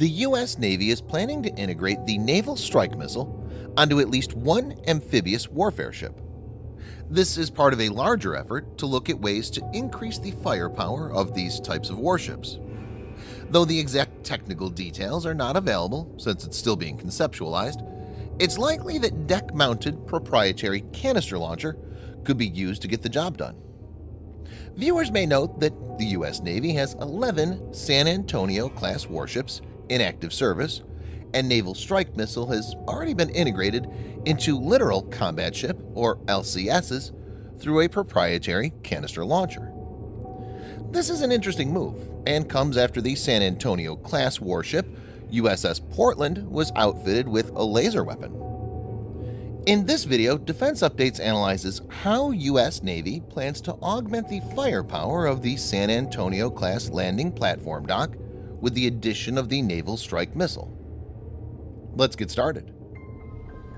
the U.S. Navy is planning to integrate the Naval Strike Missile onto at least one amphibious warfare ship. This is part of a larger effort to look at ways to increase the firepower of these types of warships. Though the exact technical details are not available since it's still being conceptualized, it's likely that deck-mounted proprietary canister launcher could be used to get the job done. Viewers may note that the U.S. Navy has 11 San Antonio-class warships in active service, and Naval Strike Missile has already been integrated into Littoral Combat Ship, or LCSs, through a proprietary canister launcher. This is an interesting move and comes after the San Antonio-class warship USS Portland was outfitted with a laser weapon. In this video, Defense Updates analyzes how U.S. Navy plans to augment the firepower of the San Antonio-class landing platform dock with the addition of the Naval Strike Missile. Let's get started.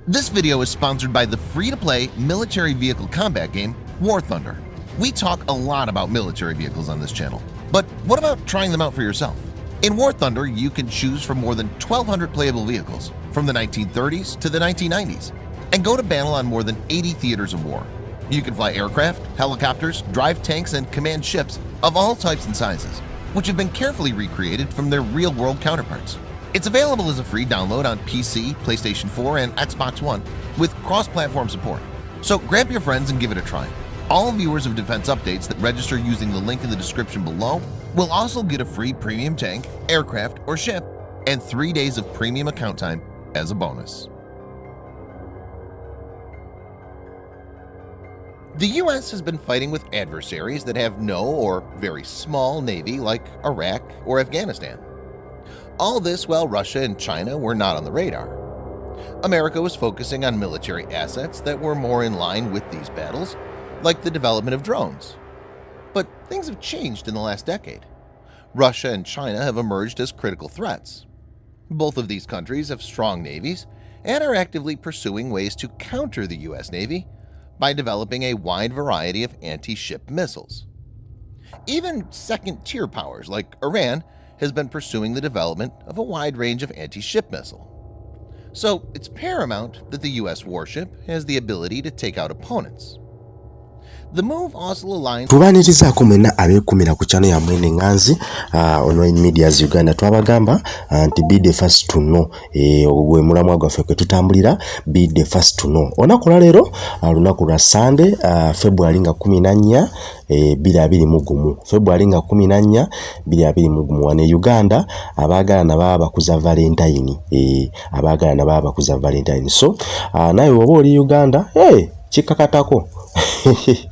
This video is sponsored by the free-to-play military vehicle combat game War Thunder. We talk a lot about military vehicles on this channel, but what about trying them out for yourself? In War Thunder, you can choose from more than 1,200 playable vehicles from the 1930s to the 1990s and go to battle on more than 80 theaters of war. You can fly aircraft, helicopters, drive tanks, and command ships of all types and sizes, which have been carefully recreated from their real-world counterparts. It's available as a free download on PC, PlayStation 4, and Xbox One with cross-platform support. So grab your friends and give it a try. All viewers of Defense Updates that register using the link in the description below will also get a free premium tank, aircraft, or ship and three days of premium account time as a bonus. The U.S. has been fighting with adversaries that have no or very small navy like Iraq or Afghanistan. All this while Russia and China were not on the radar. America was focusing on military assets that were more in line with these battles, like the development of drones. But things have changed in the last decade. Russia and China have emerged as critical threats. Both of these countries have strong navies and are actively pursuing ways to counter the U.S. Navy by developing a wide variety of anti-ship missiles. Even second-tier powers like Iran has been pursuing the development of a wide range of anti-ship missile. So it's paramount that the U.S. warship has the ability to take out opponents. Aligns tubanirizaako mwenna abeekumira ku chano yammwe neŋŋanzi uh, online medias uganda. Twabagamba uh, nti be the first to know eh, gwe mulamwa gwaffe kwe tutambulira be the first to know. Olunaku lwaleero uh, lunaku lwa sande february nga kumi na nnya eh, february nga kumi na nnya biri abiri mu gumu. Wane uganda abaagala na baba bakuza valentine eh, abaagala na baba bakuza valentine. So naye oba oli uganda hey,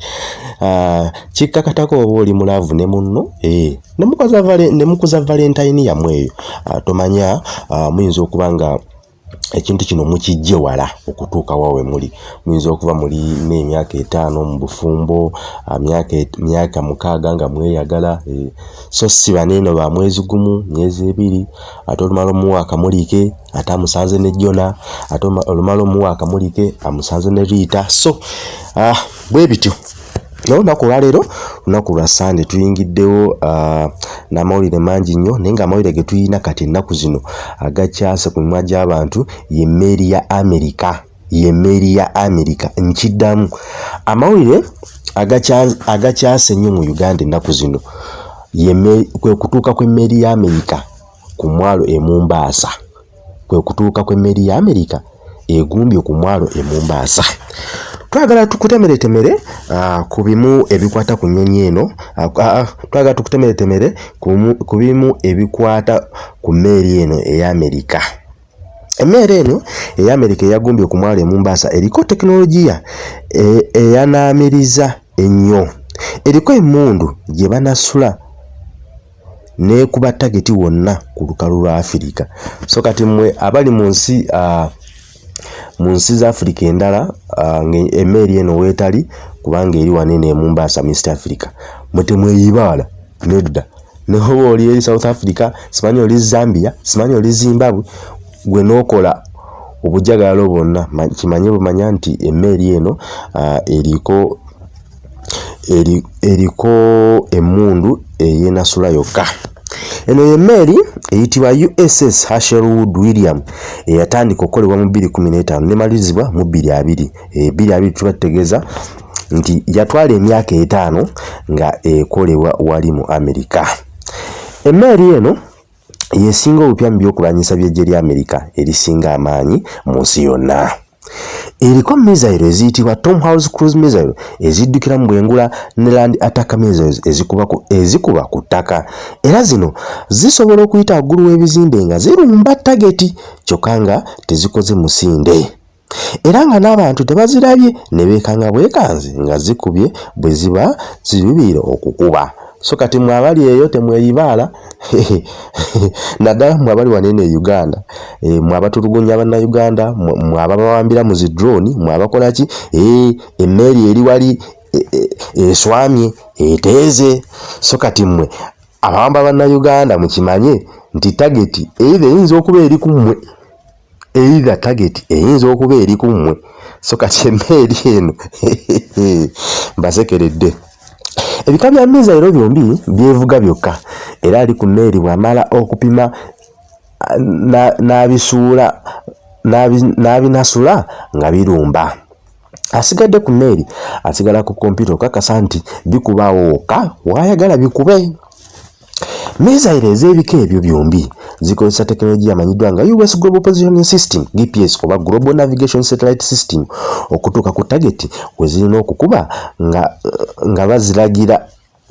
Ah, kikkakatako oba oli mulaavu ne munno eh, ne mukuza valentine yammwe. Eyo ah, tomanya ah, muyinza okuba nga ekintu kino mukijje wala okutuuka wawe muli. Muyinza okuba muli n'emyaka etaano mu bufumbo myaka mukaaga nga mweyagala eh, so si baneeno ba mwezi gumu myezi ebiri ate olumala omuwa akamulike ate amusanze ne jona ate olumala omuwa akamulike amusanze ne riita so ah, bwe bityo naye olunaku olwaleero lunaku lwa sande tuyingiddewo uh, n'amawulire mangi nnyo naye ng'amawulire ge tuyina kati ennaku zino agakyase ku mimwa gy'abantu y'emmeeri ya amerika y'emmeeri ya amerika nkiddamu. Amawulire agakyase nnyo mu uganda ennaku zino. Kwe kutuuka kw'emmeeri ya amerika ku mwalo emumbaasa kwe kutuuka kw'emmeeri ya amerika egumbye ku mwalo emumbaasa twagala tukutemeretemere ku bimu ebikwata ku nnyonyi eno twagala tukutemeretemere ku bimu ebikwata ku mmeeri eno ey'amerika. Emmeeri eno ey'amerika eyagumbye ku mwalo emumbaasa eriko tekinologiya eyanaamiriza ennyo. Eriko emmundu gye banasula nekuba tageti wonna ku lukalu lwa afirika so kati mmwe abali mu nsi uh, mu nsi za africa endala uh, emmeri eno weetali kubanga eri wanene emumbaasa mu east africa. Mwetemweyibaala nedda neoba oli eri south africa simanyi oli zambia simanyi oli zimbabwe gwe nookola obujagalalo bwonna. Kimanye bumanya nti emmeri eno uh, eriko eriko emmundu eyenasula yokka eno yemmeeri eyitibwa uss hasherwood william eyatandika okukolebwa mu 215 nemalizibwa mu 22 22 tuba tutegeeza nti yatwala emyaka etaano nga ekolebwa wali mu amerika. Emmeeri eno yesinga obupya mu byokulwanyisa byejje lya amerika erisinga amaanyi mu nsi yonna eriko misairo eziyitibwa tom house cruise misairo eziddukira mu bwengula ne land attack missiles ezikuba ku, ezikuba ku ttaka. Era zino zisobola okuyita waggulu w'ebizimbe nga zirumba tageti kyokka nga tezikoze musinde. Era nga n'abantu tebazirabye ne beekanga bwekanzi nga zikubye bwe ziba zirubiira okukuba so kati mwe abali eyo temweyibaala naddala mwe abali wanene e uganda. E, mwe abatulugunya bannayuganda mwe ababawambira mu zidroni mwe abakola ki? E, emmeeri eri wali eswamye e, e, eteeze. So kati mmwe abawamba bannayuganda mukimanye nti tageti eitha eyinza okuba eri ku mmwe eitha tageti eyinza okuba eri ku mmwe. So kati emmeeri eno mbasekeredde ebika bya mizairo byombi byevuga byokka. Era ali ku mmeeri bw'amala okupima n'abisuula n'abinasula nga birumba. Asigadde ku mmeeri asigala ku kompyuta okakasa nti bikubaawo wokka waayagala bikube misairo ez'ebika ebyo byombi zikozesa tekinologiya amanyiddwa nga us global positioning system gps oba global navigation satellite system okutuuka ku tageti we zirina okukuba nga, nga baziragira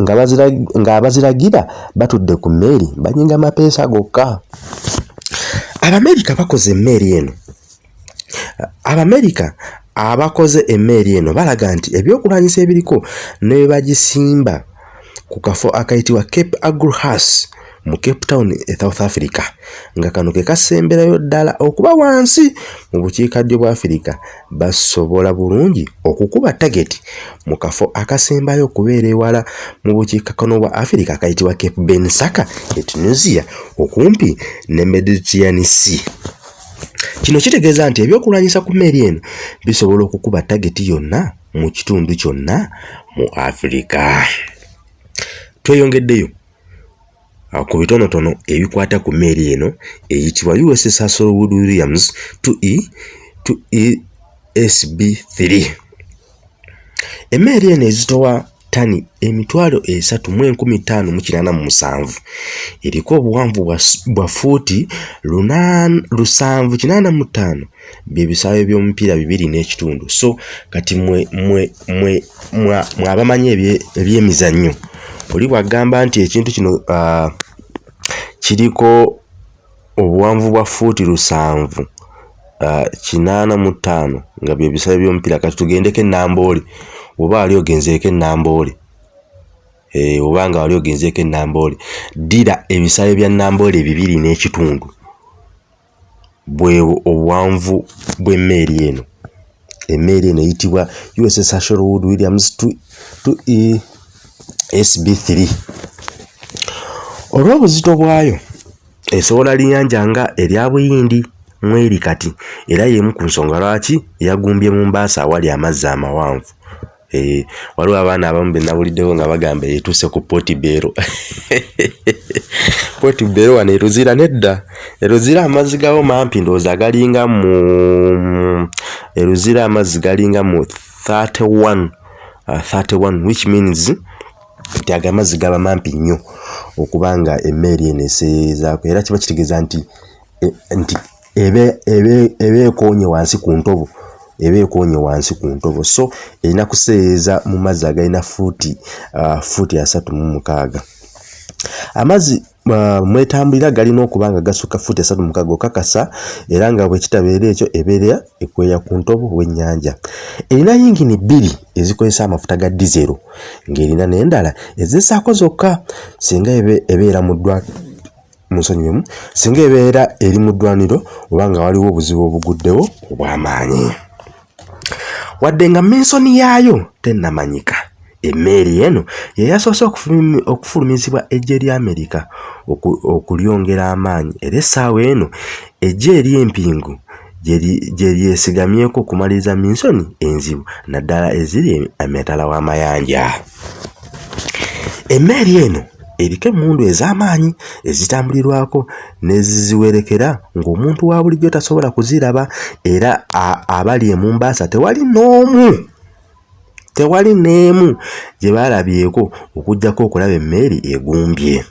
nga abaziragira batudde ku mmeeri banyinga mapeesa gokka. Abamerika bakoze emmeeri eno. Abamerika abakoze emmeeri eno balaga nti ebyokulwanyisa ebiriko ne bwe bagisimba ku kafo akayitibwa cape agruhas mu cape town e south africa. Nga kano ke kasemberayo ddala okuba wansi mu bukiikaddyo bwa afirika basobola bulungi okukuba tageti mu kafo akasembayo okubeera ewala mu bukiikakkono bwa afirika akayitibwa cape bensaka e tunisia okumpi ne mediterranean sea. Kino kitegeeza nti ebyokulwanyisa ku mmeeri eno bisobola okukuba tageti yonna mu kitundu kyonna mu afirika tweyongeddeyo ku bitonotono ebikwata ku mmeeri eno eyitibwa uss hasselwood williams 2e 2esb3 emmeeri eno ezitowa tani emitwalo esatu mu enkumi ttaano mu kinaana mu musanvu. Eriko obuwanvu bwa fuuti lusanvu kinaana mu ttaano. Bye bisaawe by'omupiira bibiri n'ekitundu. So kati mwe mwe mwe mwe abamanyi ebyemizannyo. Oli bw'agamba nti ekintu kino kiriko obuwanvu bwa fuuti lusanvu kinaana mu ttaano nga bye bisaawe by'omupiira. Kati tugendeko enambooli oba wali ogenzeeko enamboole e, oba nga wali ogenzeeko enamboole ddira ebisaawe bya namboole bibiri n'ekitundu. Bwebwo obuwanvu bw'emmeeri eno. Emmeeri eno eyitibwa uss hashelwood williams 2 sb3 olw'obuzito bwayo esobola linyanja nga erya buyindi mweri kati era y'emu ku nsonga lwaki yagumbye mu mbaasa awali amazzi amawanvu. Eh, waliwo abaana abamu be nabuliddewo nga bagamba etuuse ku potibero potibero wano eruzira nedda. Eruzira amazzi gawo mampi ndowooza galinga mu eruzira amazzi galinga mu 31 uh, 31 which means nti ago amazzi gaba mampi nnyo okuba nga emmeeri eno eseezaako. Era kiba kitegeeza nti e, nti eba ekoonye wansi ku ntobo eba ekoonye wansi ku ntobo. So erina kuseeeza mu mazzi agalina fuuti uh, fuuti asatu mu mukaaga. Amazzi uh, mwetambulira galina okuba nga gasukka fuuti asatu mukaaga okakasa era nga bwe kitabeera ekyo ebeera ekweya ku ntobo w'ennyanja. Erina yingini bbiri ezikozesa amafuta ga dizero ng'erina n'endala ezisaako zokka singa ebeera mu ddwa munsonyiwemu singa ebeera eri mu ddwaniro oba nga waliwo obuzibu obuguddewo obw'amaanyi wadde nga minsoni yaayo tennamanyika. Emmeeri eno ye yasoose okufulumizibwa eggye lya amerika okulyongera amaanyi era essaawa eno eggye ery'empingu gye lyesigamyeko okumaliriza minsoni enzibu naddala eziri emitala w'amayanja emmeeri eno eriko emmundu ez'amaanyi ezitambulirwako neziziwerekera ng'omuntu wa bulijjo tasobola kuziraba era abali emumbaasa tewali n'omu tewali n'emu gye baalabyeko okugjako okulaba emmeeri egumbye.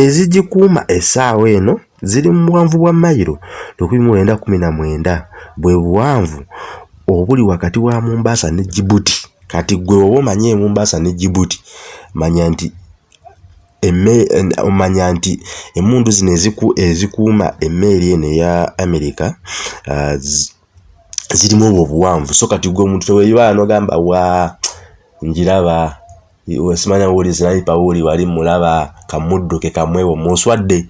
Ezigikuuma essaawa eno ziri mu buwanvu bwa mayiro 1919 bwe buwanvu obuli wakati wa mumbaasa ne jibuti kati gwe oba omanyi emumbaasa ne jibuti manya nti omanya nti emundu zino ezikuuma emmeeri eno eya amerika uh, zirimu obwo obuwanvu. So kati gwe omuntu teweibala nogamba wa njiraba wesimanya wuli zinaipa wuli wali mulaba kamudduke kamwewo muswadde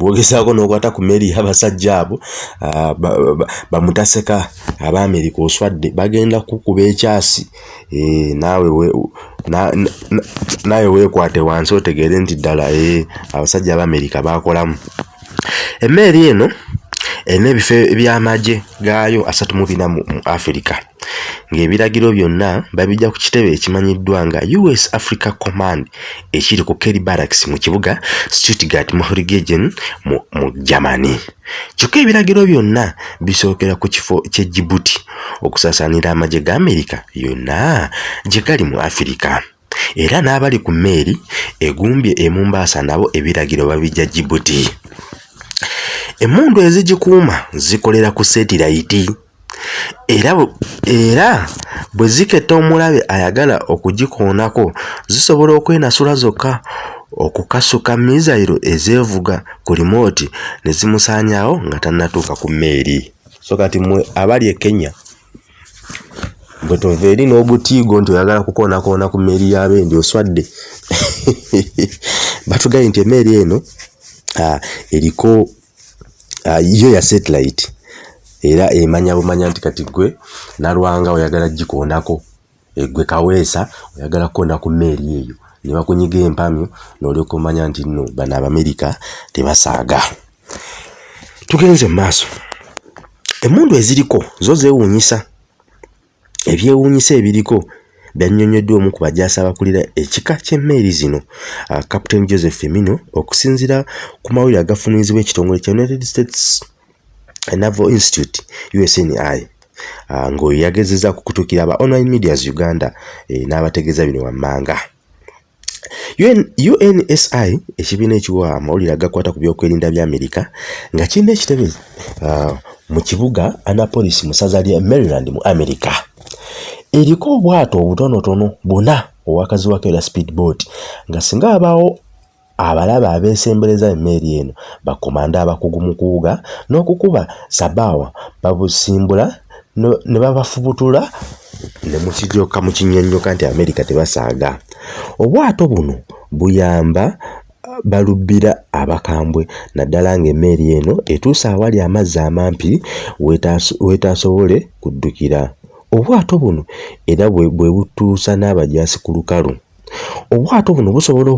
bwogezaako n'okwata ku meeri y'abasajja abo bamutaseka abaamerika oswadde bagenda kukuba ekyasi. Eh, naawe weekwate wansi otegeere nti ddala abasajja abaamerika bakolamu emmeeri eno erina ebifo by'amagye gaayo asatu mu bina mu afirika ng'ebiragiro byonna babijja ku kitebe ekimanyiddwa nga us africa command ekiri ku kerry barracks mu kibuga stuttgart mohrigagen mu germany. Kyokka ebiragiro byonna bisookera ku kifo kye jibuti okusaasaanira amagye ga amerika yonna gye gali mu afirika era n'abali ku mmeeri egumbye emumbaasa nabo ebiragiro babijja jibuti emmundu ezigikuuma zikolera ku setirayiti era era bwe ziketta omulabe ayagala okugikoonako zisobola okwenasula zokka okukasuka mizairo ezeevuga ku limooti ne zimusaanyaawo nga tannatuuka ku mmeeri. So kati mmwe abali e kenya bwe tova eri n'obutiigo nti oyagala kukoonakoona ku mmeeri y'abendi oswadde batugambye nti emmeeri eno eriko yo ya satellite era emanya bumanya nti kati gwe nalwanga oyagala gikoonako gwe kaweesa oyagala kukoona ku mmeeri eyo. Ne bakunyiga empamyo n'olyoka omanya nti nno bano abamerika tebasaaga. Tugenze mu maaso. Emmundu eziriko zo zeewuunyisa. Ebyewuunyisa ebiriko byannyonnyoddwa omu ku bajaasi abakulira ekika ky'emmeeri zino. Uh, captain joseph femino okusinziira ku mawulire agafunurizibwa ekitongole kya united states naval institute usni uh, ng'oyo yagezeza ku kutuukira aba online medias uganda e, n'abategeeza bino wammanga. UN, unsi ekibiina ekiwa amawulire agakwata ku byokwerinda bya amerika nga kirina ekitebe uh, mu kibuga annapolis mu ssaza lya maryland mu amerika. Eriko obwato obutonotono buna owakaziwako era speedboat nga singa abaawo abalaba abeesembereza emmeeri eno bakomanda abakugu mu kuwuga n'okukuba sabaawa babusimbula ne babafubutula ne mukijooka mu kinnyonnyoka nti amerika tebasaaga. Obwato buno buyamba balubbira abakambwe naddala ng'emmeeri eno etuusa awali amazzi amampi weetaasobole kuddukira. Obwato buno era bwe butuusa n'abajaasi ku lukalu. Obwato buno busobola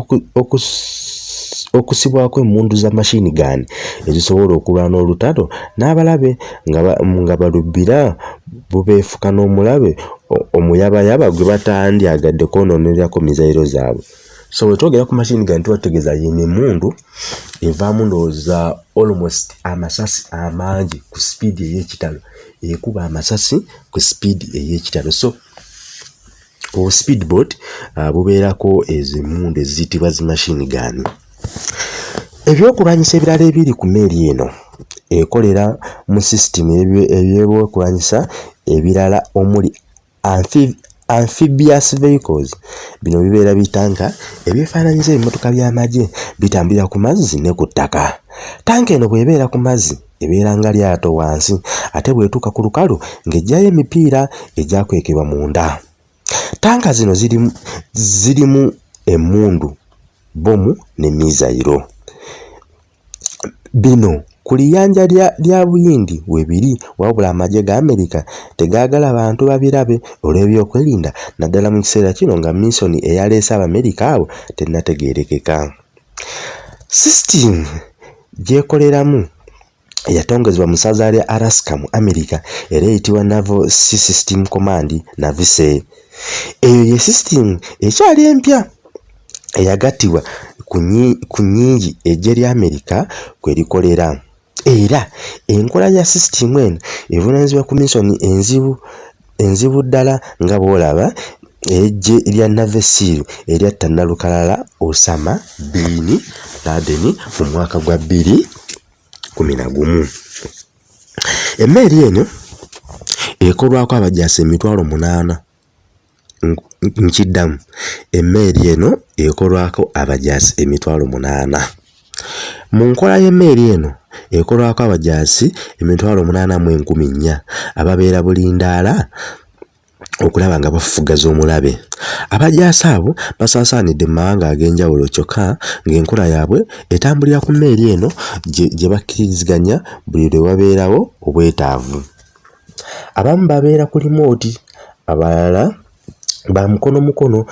okusibwako emmundu za mashini gaani ezisobola okulwana olutalo n'abalabe nga balubbira bubeefuka n'omulabe omuyabayaba gwe batandyagadde kwononerako mizairo zaabwe. So wetwogera ku mashini gaani tubategeeza yino emmundu evaamu ndowooza almost amasasi amangi ku sipiidi ey'ekitalo ekuba amasasi ku sipiidi ey'ekitalo. So obu speedboat uh, bubeerako ezo emmundu eziyitibwa zi mashini gaani ebyokulwanyisa ebirala ebiri ku mmeeri eno ekolera mu sisitimu ebyebyokulwanyisa ebirala omuli amphibious vehicles. Bino bibeera bitanka ebyefaananyiza ebimotoka by'amagye bitambulira ku mazzi ne ku ttaka. Tanka eno bw'ebeera ku mazzi ebeera nga lyato wansi ate bw'etuuka ku lukalu ng'ejjayo emipiira egyakwekebwa munda. Tanka zino zirimu zirimu emmundu bomu ne mizairo bino ku liyanja lya buyindi webiri wabula amagye ga amerika tegaagala bantu babirabe olw'ebyokwerinda naddala mu kiseera kino nga misoni eyaleese abamerika abo tennategeerekeka. Sisitimu gyekoleramu yatongezebwa mu ssaza lya alaska mu amerika era eyitibwa naval sea system command navise eyo ye sisitimu ekyali empya eyagattibwa ku nnyingi ejje lya amerika kwe likolera. Era enkola ya sisitimu eno evunaanyizibwa ku misoni enzibu ddala nga bw'olaba ejje lya navesiru eryatta nalukalala osama biini ladeni mu mwaka gwa bbiri kumi na gumu. Emmeeri eno ekolwako abajaasi emitwalo munaana nkiddamu. Emmeeri eno ekolwako abajaasi emitwalo munaana. Mu nkola y'emmeeri eno ekolwako abajaasi emitwalo munaana mu enkumi nnya ababeera bulindaala okulaba nga bafufuga z'omulabe. Abajaasi abo basaasaanidde mu mawanga ag'enjawulo kyokka ng'enkola yaabwe etambulira ku mmeeri eno gye bakkiriziganya buli lwe wabeerawo obwetaavu. Abamu babeera ku limooti abalala ba mukono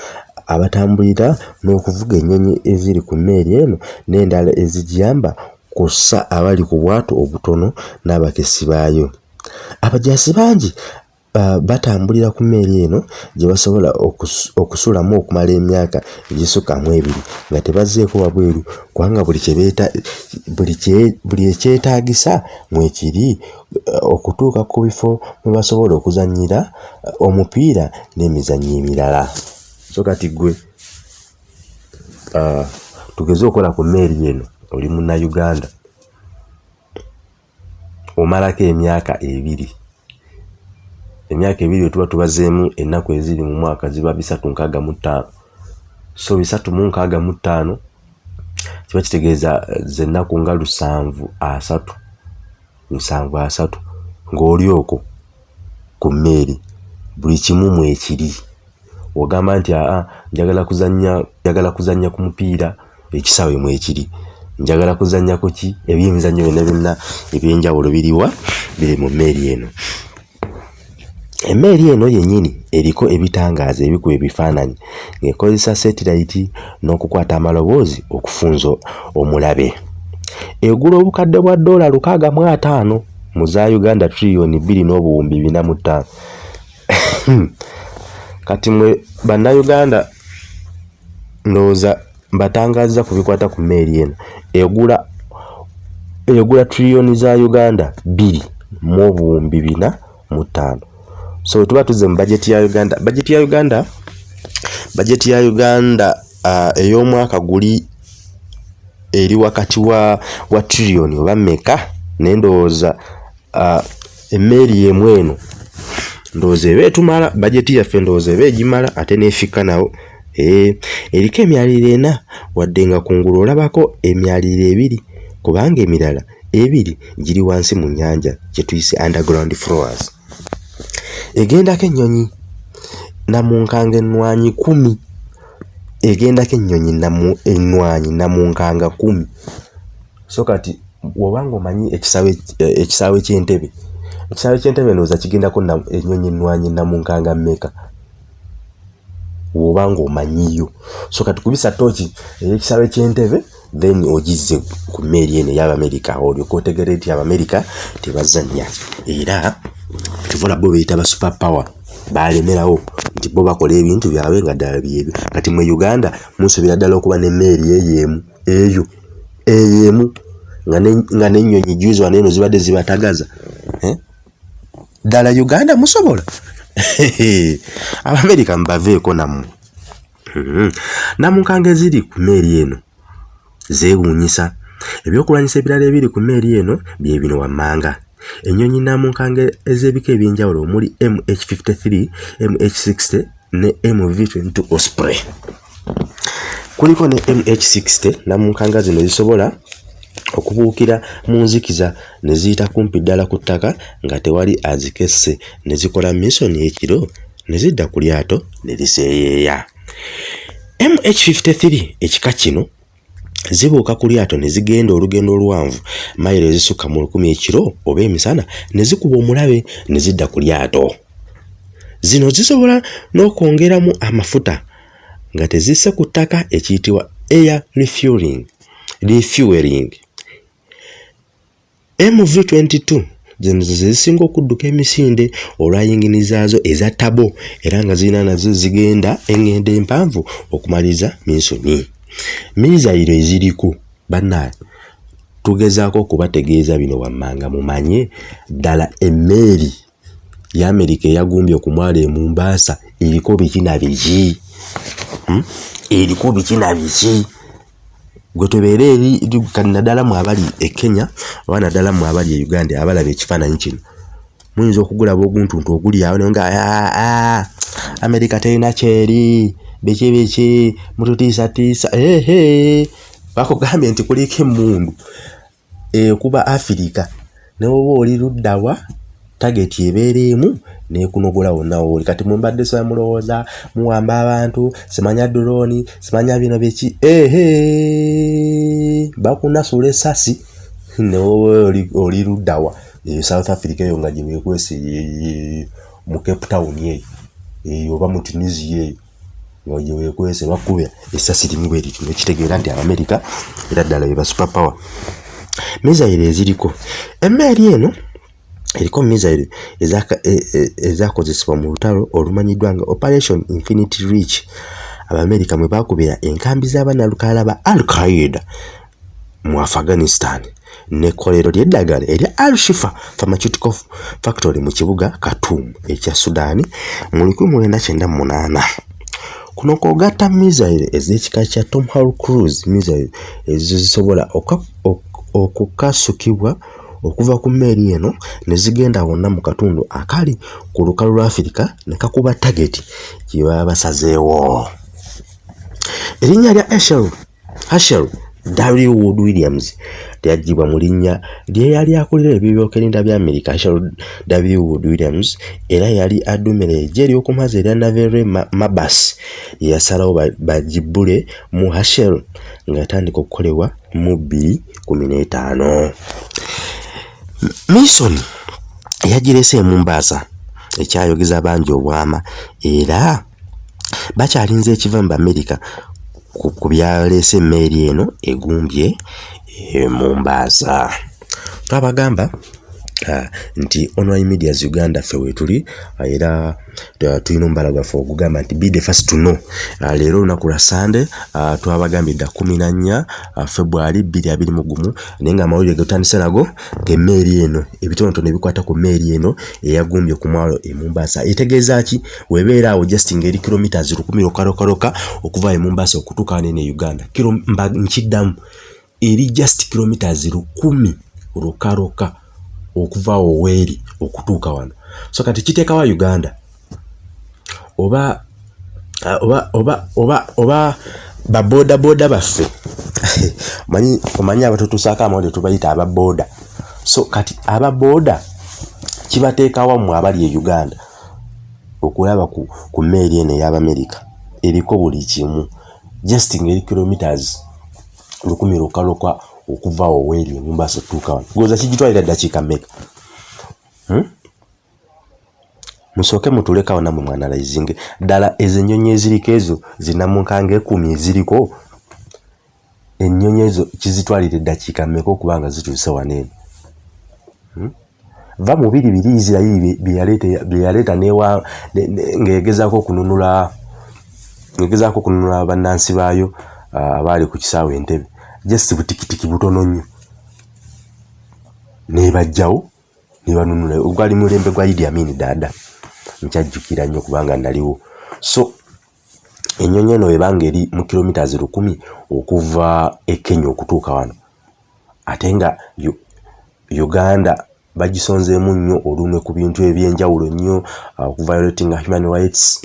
abatambulira n'okuvuga ennyonyi eziri ku mmeeri eno n'endala ezigiyamba kw'ossa abali ku bwato obutono n'abakessi baayo. Abajaasi bangi batambulira ku mmeeri eno gye basobola okusulamu okumala emyaka egisukkamu ebiri nga tebazzeeko wabweru kubanga buli kyebeeta buli ekyetaagisa mwekiri okutuuka ku bifo mwe basobola okuzannyira omupiira n'emizannyo emirala. So kati ggwe tugeze okukola ku mmeeri eno oli munnayuganda omalako emyaka ebiri emyaka ebiri wetuba tubazeemu ennaku eziri mu mwaka ziba bisatu nkaaga mu ttaano. So bisatu mu nkaaga mu ttaano kiba kitegeeza zennaku nga lusanvu asatu lusanvu asatu ng'oli okwo ku mmeeri buli kimu mwekiri ogamba nti aa njagala kuzannya njagala kuzannya ku mupiira ekisaawe mwekiri njagala kuzannya ku ki? Ebyemizannyo byonna byonna ebyenjawulo biriwa biri mu mmeeri eno emmeeri eno yennyini eriko ebitangaaza ebikuba ebifaananyi ng'ekozesa setilayiti n'okukwata amaloboozi okufunza omulabe. Egula obukadde bwa ddoola lukaaga mu ataano mu za uganda triliyoni bbiri n'obuwumbi bina mu ttaano. Kati mwe bannayuganda ndowooza mbatangaaza ku bikwata ku mmeeri eno. Egula egula triliyoni za uganda bbiri mu obuwumbi bina mu ttaano so tuba tuzze mu bajeti ya uganda. Bajeti ya uganda bajeti ya uganda uh, ey'omwaka guli eri wakati wa wa triliyoni oba meka naye ndowooza uh, emmeeri yemu eno. Ndowooza eba etumala bajeti yaffe ndowooza eba egimala ate neefikka nawo. Ee eriko emyaliro ena wadde nga kungulu olabako emyaliro ebiri kubanga emirala ebiri giri wansi mu nnyanja kye tuyise underground floors egendako ennyonyi namunkanga ennwanyi kumi. Egendako ennyonyi ennwanyi namunkanga kumi. So kati wobanga omanyi ekisaawe ekisaawe ky'entebe ekisaawe ky'entebe ndowooza kigendako ennyonyi ennwanyi namunkanga mmeka? Wobanga omanyiyo so kati kubisa tooki ey'ekisaawe ky'entebe then ogizze ku mmeeri eno ey'abamerika olyoka otegere nti abamerika tebazannya. Era kivola bo beyita ba super power balemerawo nti bo bakola ebintu byabwe nga ddala byebyo kati mu uganda musuubira ddala okuba n'emmeeri eyoemu eyo eyemu nga n'ennyonyi juizi wano eno zibadde zibatagaza ddala uganda musobola? Abamerika mubaveeko nammwe. Hmm. namunkanga eziri ku mmeeri eno zeewuunyisa. Ebyokulwanyisa ebirala ebiri ku mmeeri eno bye bino wammanga ennyonyi namunkanga ez'ebika ebyenjawulo omuli mh53 mh60 ne mv22 osprey. Kuliko ne mh60 namunkanga zino zisobola okubuukira mu nzikiza ne ziyita kumpi ddala ku ttaka nga tewali azikesse. Ne zikola misoni ekiro ne zidda ku lyato ne liseeyeeya mh53 ekika kino zibuuka ku lyato ne zigenda olugendo oluwanvu mayiro ezisukka mu lukumi ekiro oba emisana ne zikuba omulabe ne zidda ku lyato. Zino zisobola n'okwongeramu amafuta nga tezisse ku ttaka ekiyitibwa air refueling refueling. Mv22 zino ze zisinga okudduka emisinde olwayingini zaazo eza tabo era nga zirina nazo zigenda eŋŋendo empanvu okumaliza minsoni mizairo eziriku bannaye tugezaako okubategeeza bino wammanga mumanye ddala emmeeri y'amerika eyagumbye okumwala emumbaasa eriko biki na biki? Hmm? eriko biki na biki? Gwe tubeere eri naddala mu abali e kenya oba naddala mu abali e uganda abalaba ekifaananyi kino muyinza okugulaba oguntuntu oguli awo naye nga amerika terina kyeri biki mututiisatiisa ehe bakugambye nti kuliko emmundu ekuba afirika ne oba oli luddawa tageti ebeera emu nekunogola wonna wooli kati mumbadde soya mulowooza muwamba abantu simanya dulooni simanya bino biki ehe bakunasula esasi newoba oli luddawa eyo south africa eyo nga gyebekwesa mu cape town eyo oba mu tunisia eyo nga gyewekwese bakubya esasi limu bwe liti nekitegeera nti abamerika era ddala beba super power misaire eziriko. Emmeeri eno eriko misaire ezakozesebwa mu lutalo olumanyiddwa nga operation infinity reach. Abamerika mwe bakubira enkambi z'abannalukalala ba al qaida mu afghanistan. Nekkolero lyeddagala erya al shifa pharmaceutical factory mu kibuga khartoum ekya sudaani mu 1998 kuno kwogatta misaire ez'ekika kya tomahawk cruise misaire ezo zisobola okukasukibwa okuva ku mmeeri eno ne zigenda wonna mu katundu akali ku lukalu lwa afirika ne kakuba tageti gye baba basazeewo erinnya lya ashel ashel w. Wood williams lyaggyibwa mu linnya lyeyali akulira ebyebyokwerinda bya amerika ashel w. Wood williams era yali addumira ejje ery'okumazi erya navere mabas yeyasalawo bagibbule mu hashel nga yatandika okukolebwa mu bbiri kumi n'etaano misoni yagirese emumbaasa ekyayogeza bangi obwama era bakyalinze ekiva mu bamerika ku byaleese emmeeri eno egumbye emumbaasa twabagamba uh, nti online medias uganda ffe wetuli uh, era uh, tulina omubala gwaffe ogugamba nti be the first to know. Leero olunaku lwa sande uh, twabagambye dda kumi na nnya februari bbiri abiri mu gumu naye nga amawulire getutandise nago ngaemmeeri eno ebitonotono ebikwata ku mmeeri eno eyagumbye ku mwalo emumbaasa etegeeza ki? Webeera awo just ngaeri kilometers lukumi lokalokaloka okuva emumbaasa okutuuka wanene e uganda. Mba nkiddamu eri just kilometers lukumi lukaloka okuva awo weeri okutuuka wano. So kati kiteekawa uganda? Oba oba oba oba oba baboodabooda baffe? Omanyi abatutuusaako amawulire tubayita ababooda so kati ababooda kibateekawa mmwe abali e uganda okulaba ku, ku mmeeri eno ey'abamerika eriko buli kimu. Just ngaeri kilometers lukumi lukaluka okuva awo weeri emumbaasa otutuuka wano. Goza kigitwalira ddakiika mmeka? Hmm? musooke mutulekawo nammwe mwanalayizinge ddala ezo ennyonyi eziriko ezo zinamunkanga ekumi eziriko ennyonyi ezo kizitwalira eddakiika mmeka okuba nga zituuse waneeno hmm? va mu biri biri isirairi byeyaleeta newa ng'egezaako okununula ng'egezaako okununula bannansi baayo abaali ku kisaawe entebe just butikitiki butono nnyo. Nebajjawo nebanunula ogwali mulembe gwa idi amini dada nkyajjukira nnyo kubanga naliwo so ennyonyi eno ebanga eri mu kilomitas lukumi okuva e kenya okutuuka wano. Ate nga uganda bagisonzeemu nnyo olumwe ku bintu ebyenjawulo nnyo okuviolating human rights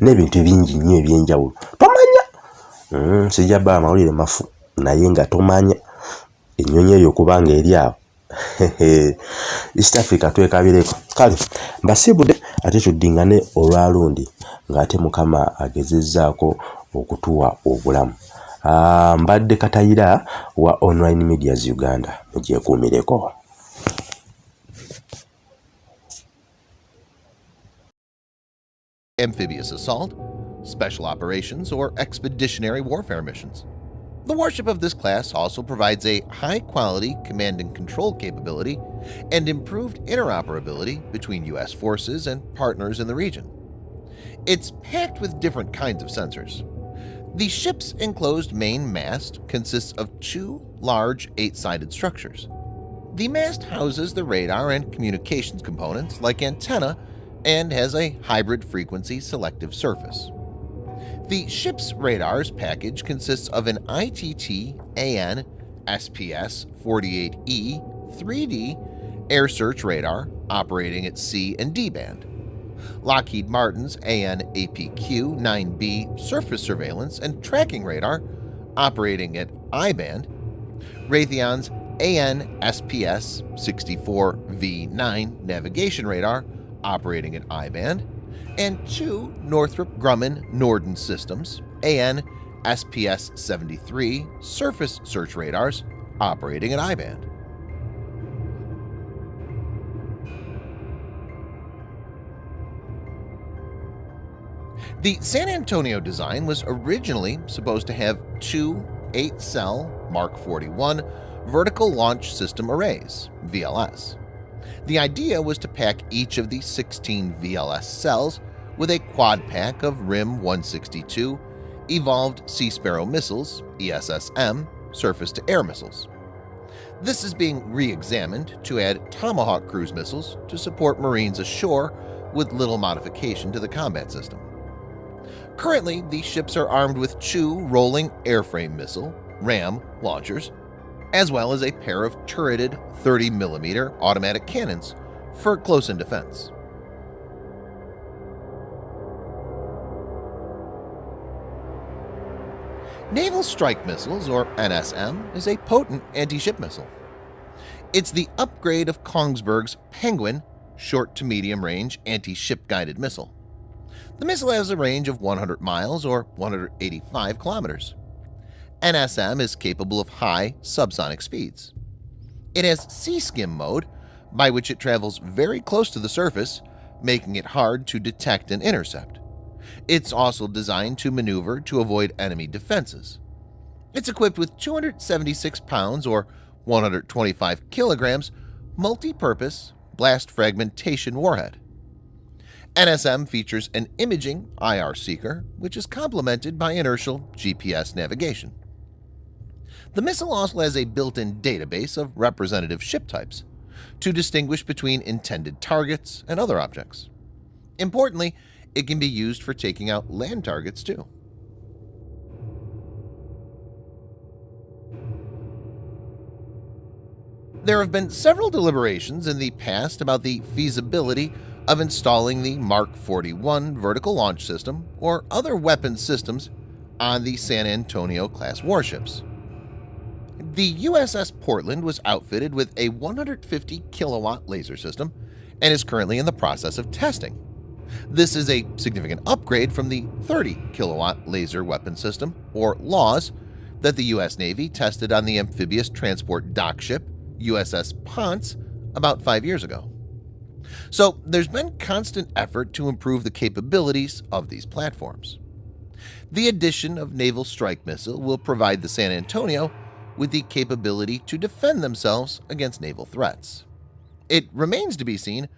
n'ebintu ebingi nnyo ebyenjawulo. Tomanya! Mm, sijja bba amawulire mafu naye nga tomanya ennyonyi eyo okubanga eri awo. East africa twekabireko kale mbasiibudde ate tuddingane olwalundi ng'ate mukama agezezzaako okutuwa obulamu. Mbadde katayira wa online medias uganda mugyekuumireko amphibious assault, special operations, or expeditionary warfare missions. The warship of this class also provides a high-quality command and control capability and improved interoperability between U.S. forces and partners in the region. It's packed with different kinds of sensors. The ship's enclosed main mast consists of two large eight-sided structures. The mast houses the radar and communications components like antenna and has a hybrid frequency selective surface. The ship's radars package consists of an ITT AN SPS 48E 3D air search radar operating at C and D band, Lockheed Martin's AN APQ 9B surface surveillance and tracking radar operating at I band, Raytheon's AN SPS 64V9 navigation radar operating at I band, and two Northrop Grumman Norden systems AN SPS 73 surface search radars operating at I-band. The San Antonio design was originally supposed to have two 8-cell Mark 41 vertical launch system arrays VLS the idea was to pack each of the 16 VLS cells with a quad pack of RIM-162 Evolved Sea Sparrow missiles ESSM surface-to-air missiles. This is being re-examined to add Tomahawk cruise missiles to support Marines ashore with little modification to the combat system. Currently, these ships are armed with two Rolling Airframe Missile RAM launchers as well as a pair of turreted 30mm automatic cannons for close-in defense. Naval Strike Missiles, or NSM, is a potent anti-ship missile. It's the upgrade of Kongsberg's Penguin short to medium range anti-ship guided missile. The missile has a range of 100 miles or 185 kilometers. NSM is capable of high subsonic speeds. It has sea skim mode, by which it travels very close to the surface, making it hard to detect and intercept. It's also designed to maneuver to avoid enemy defenses. It's equipped with 276 pounds or 125 kilograms multi-purpose blast fragmentation warhead. NSM features an imaging IR seeker, which is complemented by inertial GPS navigation. The missile also has a built-in database of representative ship types to distinguish between intended targets and other objects. Importantly, it can be used for taking out land targets too. There have been several deliberations in the past about the feasibility of installing the Mark 41 vertical launch system or other weapon systems on the San Antonio class warships. The USS Portland was outfitted with a 150 kilowatt laser system and is currently in the process of testing. This is a significant upgrade from the 30 kilowatt laser weapon system, or LAWS, that the U.S. Navy tested on the amphibious transport dock ship USS Ponce about five years ago. So there's been constant effort to improve the capabilities of these platforms. The addition of Naval Strike Missile will provide the San Antonio with the capability to defend themselves against naval threats. It remains to be seen